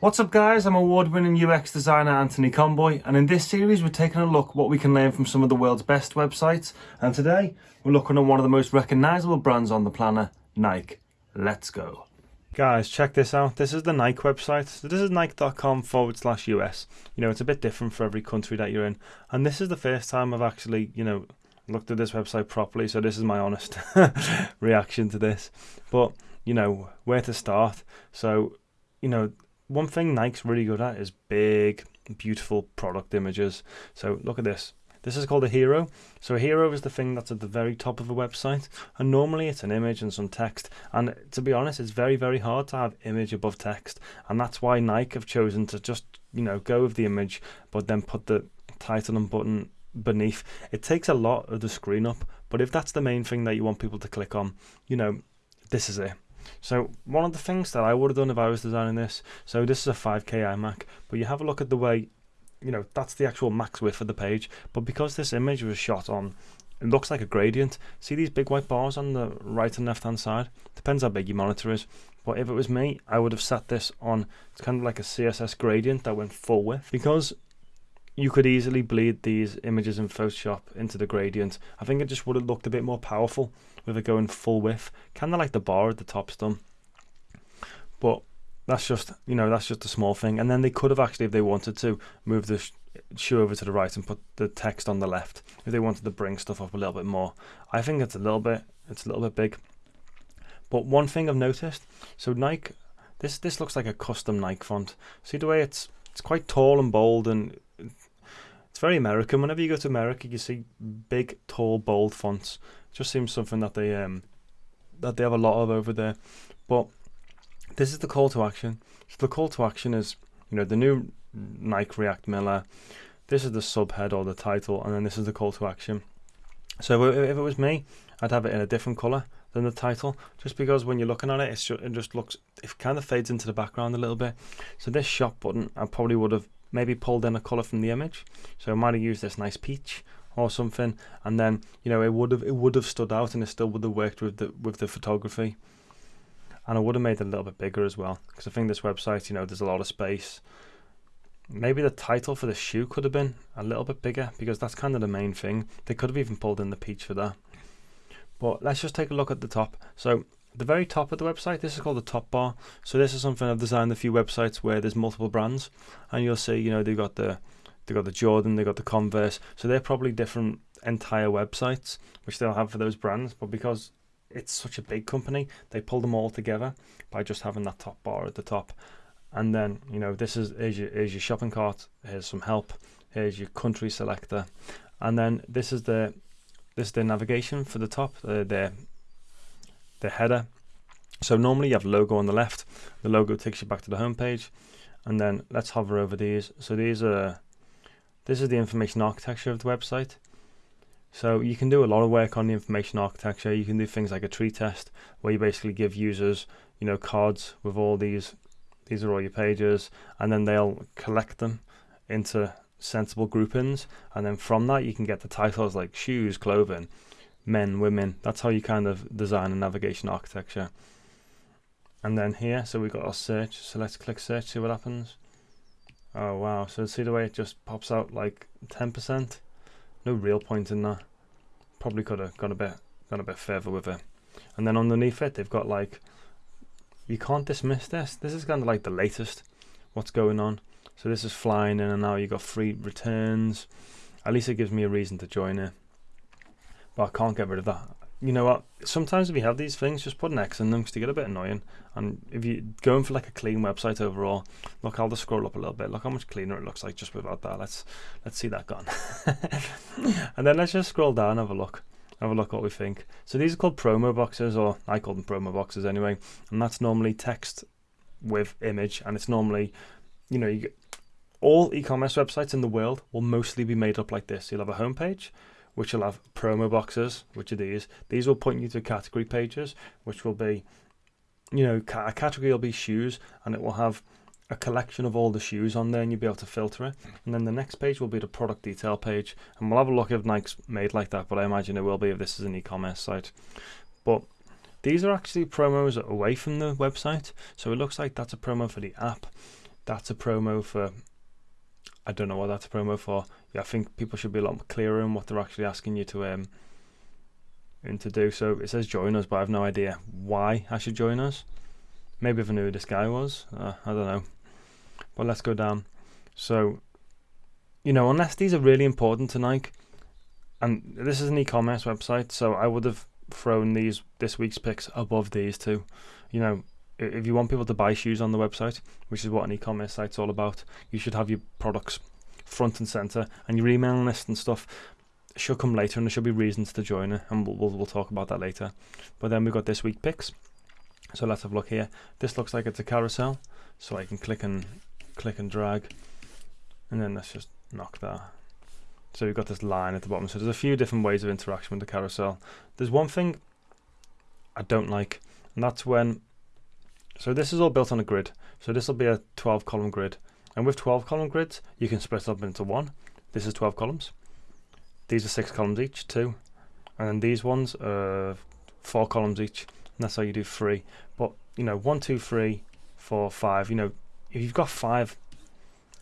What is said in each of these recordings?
What's up guys, I'm award-winning UX designer Anthony Conboy and in this series we're taking a look what we can learn from some of the world's best websites and today we're looking at one of the most recognisable brands on the planet, Nike. Let's go. Guys, check this out. This is the Nike website. So this is nike.com forward slash US. You know, it's a bit different for every country that you're in. And this is the first time I've actually, you know, looked at this website properly. So this is my honest reaction to this. But, you know, where to start. So, you know, one thing Nike's really good at is big, beautiful product images. So look at this. This is called a hero. So a hero is the thing that's at the very top of a website. And normally it's an image and some text. And to be honest, it's very, very hard to have image above text. And that's why Nike have chosen to just, you know, go with the image, but then put the title and button beneath. It takes a lot of the screen up. But if that's the main thing that you want people to click on, you know, this is it. So one of the things that I would have done if I was designing this, so this is a 5K iMac, but you have a look at the way you know, that's the actual max width of the page. But because this image was shot on, it looks like a gradient. See these big white bars on the right and left hand side? Depends how big your monitor is. But if it was me, I would have set this on, it's kind of like a CSS gradient that went full width. Because you could easily bleed these images in Photoshop into the gradient. I think it just would have looked a bit more powerful with it going full width. Kind of like the bar at the top's done. But that's just you know that's just a small thing and then they could have actually if they wanted to move the shoe over to the right and put the text on the left if they wanted to bring stuff up a little bit more i think it's a little bit it's a little bit big but one thing i've noticed so nike this this looks like a custom nike font see the way it's it's quite tall and bold and it's very american whenever you go to america you see big tall bold fonts it just seems something that they um that they have a lot of over there but this is the call to action. So the call to action is, you know, the new Nike React Miler. This is the subhead or the title, and then this is the call to action. So if it was me, I'd have it in a different color than the title, just because when you're looking at it, it just looks, it kind of fades into the background a little bit. So this shop button, I probably would have maybe pulled in a color from the image. So I might have used this nice peach or something, and then you know it would have it would have stood out, and it still would have worked with the with the photography and I would have made it a little bit bigger as well because I think this website, you know, there's a lot of space. Maybe the title for the shoe could have been a little bit bigger because that's kind of the main thing. They could have even pulled in the peach for that. But let's just take a look at the top. So the very top of the website, this is called the top bar. So this is something I've designed a few websites where there's multiple brands, and you'll see, you know, they've got the they've got the Jordan, they've got the Converse. So they're probably different entire websites which they'll have for those brands. But because it's such a big company, they pull them all together by just having that top bar at the top. And then, you know, this is here's your, here's your shopping cart, here's some help, here's your country selector. And then this is the this is the navigation for the top, the, the, the header. So normally you have logo on the left, the logo takes you back to the home page. And then let's hover over these. So these are this is the information architecture of the website. So you can do a lot of work on the information architecture. You can do things like a tree test where you basically give users, you know, cards with all these, these are all your pages, and then they'll collect them into sensible groupings. And then from that, you can get the titles like shoes, clothing, men, women. That's how you kind of design a navigation architecture. And then here, so we've got our search. So let's click search, see what happens. Oh wow, so see the way it just pops out like 10%? No real point in that. Probably could have gone a bit gone a bit further with it. And then underneath it, they've got like you can't dismiss this. This is kind of like the latest. What's going on? So this is flying in and now you've got free returns. At least it gives me a reason to join it. But I can't get rid of that you know what? Sometimes if you have these things, just put an X in them because they get a bit annoying. And if you're going for like a clean website overall, look, I'll just scroll up a little bit. Look how much cleaner it looks like just without that. Let's let's see that gone. and then let's just scroll down, have a look, have a look what we think. So these are called promo boxes, or I call them promo boxes anyway. And that's normally text with image, and it's normally, you know, you all e-commerce websites in the world will mostly be made up like this. You'll have a homepage which will have promo boxes, which are these. These will point you to category pages, which will be, you know, a category will be shoes, and it will have a collection of all the shoes on there, and you'll be able to filter it. And then the next page will be the product detail page, and we'll have a look if Nike's made like that, but I imagine it will be if this is an e-commerce site. But these are actually promos away from the website, so it looks like that's a promo for the app that's a promo for. I don't know what that's a promo for. Yeah, I think people should be a lot clearer in what they're actually asking you to um to do. So it says join us, but I have no idea why I should join us. Maybe if I knew who this guy was, uh, I don't know. But let's go down. So, you know, unless these are really important to Nike, and this is an e-commerce website, so I would have thrown these this week's picks above these two. You know, if you want people to buy shoes on the website, which is what an e-commerce site's all about, you should have your products front and center and your email list and stuff should come later and there should be reasons to join it and we'll, we'll, we'll talk about that later. But then we've got this week picks. So let's have a look here. This looks like it's a carousel so I can click and click and drag and then let's just knock that. So we've got this line at the bottom. So there's a few different ways of interaction with the carousel. There's one thing I don't like and that's when so this is all built on a grid so this will be a 12 column grid and with 12 column grids you can split up into one this is 12 columns these are six columns each, two. And then these ones are four columns each. And that's how you do three. But, you know, one, two, three, four, five. You know, if you've got five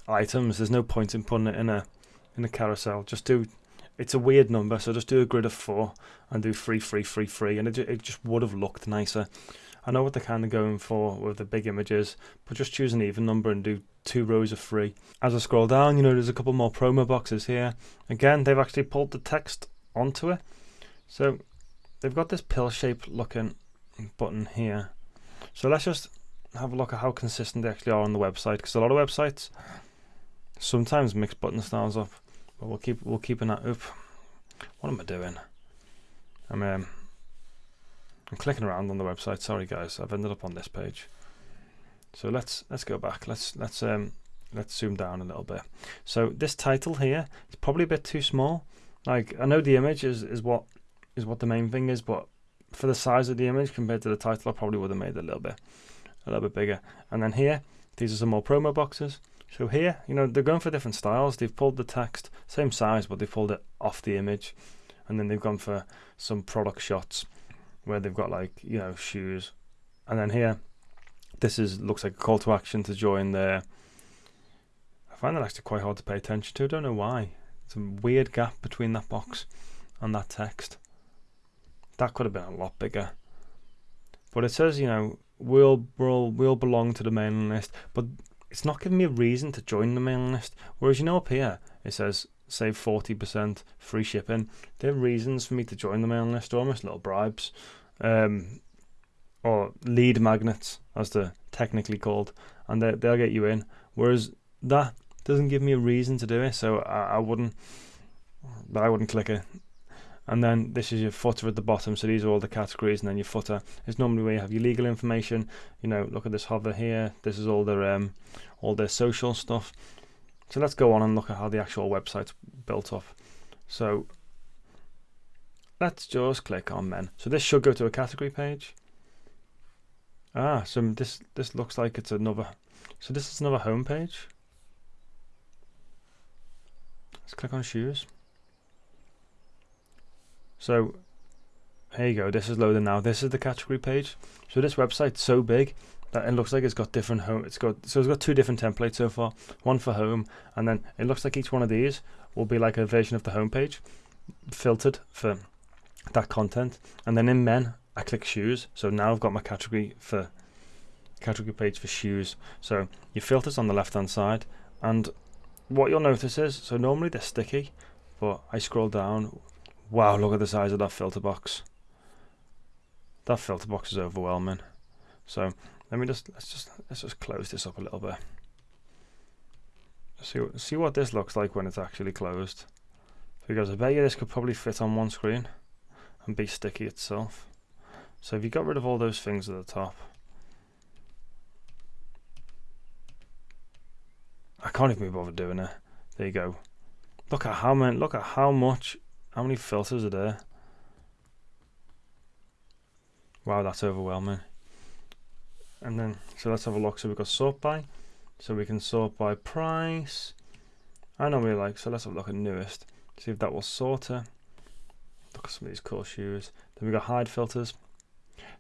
items, there's no point in putting it in a in a carousel. Just do it's a weird number, so just do a grid of four and do three, three, three, three, and it, it just would have looked nicer. I know what they're kind of going for with the big images, but just choose an even number and do two rows of three. As I scroll down, you know, there's a couple more promo boxes here. Again, they've actually pulled the text onto it. So they've got this pill shaped looking button here. So let's just have a look at how consistent they actually are on the website because a lot of websites sometimes mix button styles up. But we'll keep we'll keep an eye up. What am I doing? I'm um, I'm clicking around on the website. Sorry guys, I've ended up on this page. So let's let's go back. Let's let's um let's zoom down a little bit. So this title here is probably a bit too small. Like I know the image is, is what is what the main thing is, but for the size of the image compared to the title, I probably would have made it a little bit a little bit bigger. And then here, these are some more promo boxes. So here, you know, they're going for different styles. They've pulled the text, same size, but they pulled it off the image. And then they've gone for some product shots where they've got like you know shoes, and then here, this is looks like a call to action to join there. I find that actually quite hard to pay attention to. I don't know why. It's a weird gap between that box and that text. That could have been a lot bigger. But it says, you know, we'll we'll we'll belong to the mailing list, but it's not giving me a reason to join the mailing list. Whereas you know up here it says save 40% free shipping. They're reasons for me to join the mailing list, almost little bribes um, or lead magnets, as they're technically called, and they, they'll get you in. Whereas that doesn't give me a reason to do it, so I, I wouldn't. but I wouldn't click it. And then this is your footer at the bottom. So these are all the categories, and then your footer is normally where you have your legal information. You know, look at this hover here. This is all their um, all their social stuff. So let's go on and look at how the actual website's built up. So Let's just click on men. So this should go to a category page. Ah, so this this looks like it's another. So this is another home page. Let's click on shoes. So here you go. This is loading now. This is the category page. So this website's so big it looks like it's got different home. It's got so it's got two different templates so far. One for home, and then it looks like each one of these will be like a version of the home page, filtered for that content and then in men I click shoes so now I've got my category for category page for shoes so your filters on the left hand side and what you'll notice is so normally they're sticky but I scroll down wow look at the size of that filter box that filter box is overwhelming so let me just let's just let's just close this up a little bit see see what this looks like when it's actually closed because I bet you this could probably fit on one screen and be sticky itself. So if you got rid of all those things at the top, I can't even be bothered doing it. There you go. Look at how many. Look at how much. How many filters are there? Wow, that's overwhelming. And then, so let's have a look. So we've got sort by. So we can sort by price. I normally like. So let's have a look at newest. See if that will sort it. Look at some of these cool shoes. Then we got hide filters.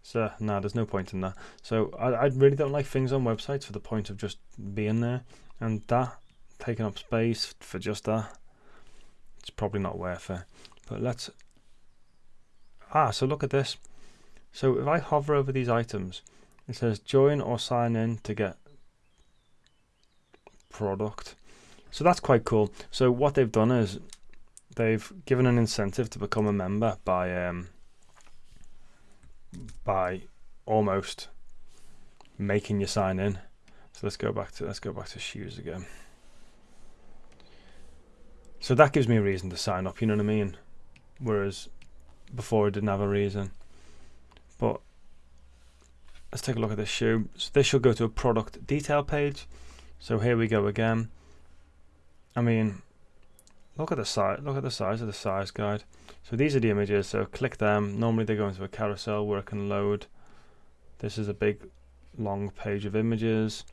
So no, there's no point in that. So I, I really don't like things on websites for the point of just being there, and that taking up space for just that, it's probably not worth it. But let's ah, so look at this. So if I hover over these items, it says join or sign in to get product. So that's quite cool. So what they've done is they've given an incentive to become a member by um, by almost making you sign in. So let's go back to let's go back to shoes again. So that gives me a reason to sign up, you know what I mean? Whereas before I didn't have a reason. But let's take a look at this shoe. So this should go to a product detail page. So here we go again. I mean, look at the size. Look at the size of the size guide. So these are the images. So click them. Normally they go into a carousel where I can load. This is a big, long page of images.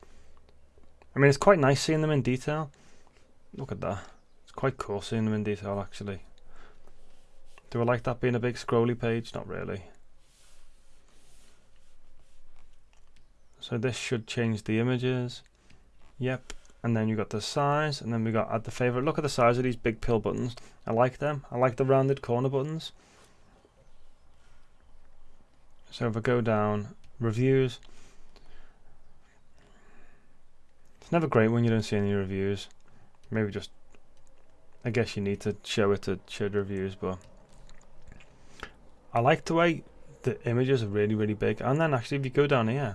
I mean, it's quite nice seeing them in detail. Look at that. It's quite cool seeing them in detail, actually. Do I like that being a big scrolly page? Not really. So this should change the images. Yep. And then you got the size, and then we got add the favorite. Look at the size of these big pill buttons. I like them. I like the rounded corner buttons. So if I go down, reviews. It's never great when you don't see any reviews. Maybe just, I guess you need to show it to show the reviews, but I like the way the images are really, really big. And then actually, if you go down here,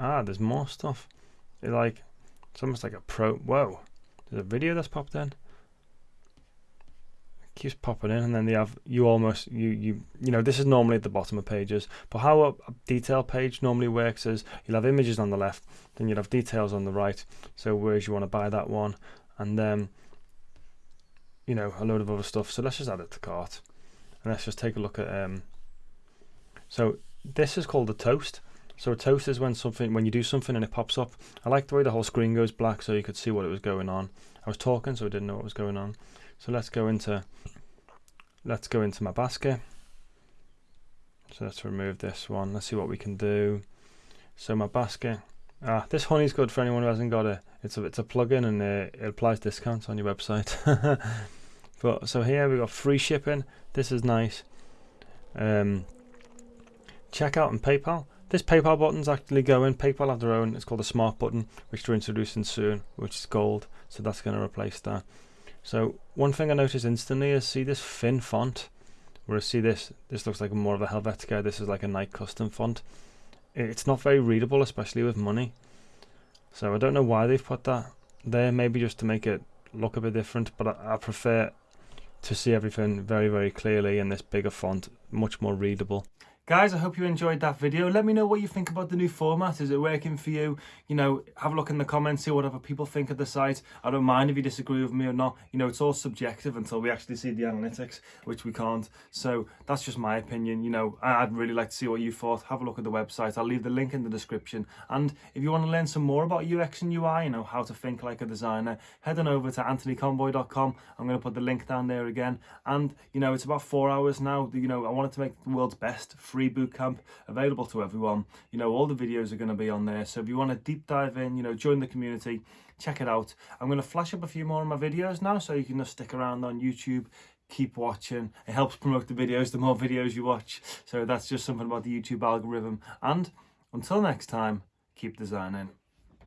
ah, there's more stuff. It like it's almost like a pro. Whoa, there's a video that's popped in. It keeps popping in, and then they have you almost you you you know this is normally at the bottom of pages, but how a, a detail page normally works is you'll have images on the left, then you'll have details on the right. So whereas you want to buy that one, and then you know a load of other stuff. So let's just add it to cart, and let's just take a look at um. So this is called a toast. So a toast is when something when you do something and it pops up. I like the way the whole screen goes black so you could see what it was going on. I was talking so I didn't know what was going on. So let's go into let's go into my basket. So let's remove this one. Let's see what we can do. So my basket. Ah, this honey's good for anyone who hasn't got it. It's a it's a plugin and it applies discounts on your website. but so here we got free shipping. This is nice. Um, checkout and PayPal. This PayPal button's actually going. PayPal have their own. It's called a smart button, which they're introducing soon, which is gold. So that's going to replace that. So one thing I noticed instantly is see this thin font. Whereas see this, this looks like more of a Helvetica. This is like a Nike custom font. It's not very readable, especially with money. So I don't know why they've put that there. Maybe just to make it look a bit different. But I, I prefer to see everything very, very clearly in this bigger font, much more readable. Guys, I hope you enjoyed that video. Let me know what you think about the new format. Is it working for you? You know, have a look in the comments, see what other people think of the site. I don't mind if you disagree with me or not. You know, it's all subjective until we actually see the analytics, which we can't. So that's just my opinion. You know, I'd really like to see what you thought. Have a look at the website. I'll leave the link in the description. And if you want to learn some more about UX and UI, you know, how to think like a designer, head on over to anthonyconboy.com. I'm going to put the link down there again. And, you know, it's about four hours now. You know, I wanted to make the world's best free free camp available to everyone. You know, all the videos are going to be on there. So if you want to deep dive in, you know, join the community, check it out. I'm going to flash up a few more of my videos now so you can just stick around on YouTube keep watching it helps promote the videos the more videos you watch so that's just something about the youtube algorithm and until next time keep designing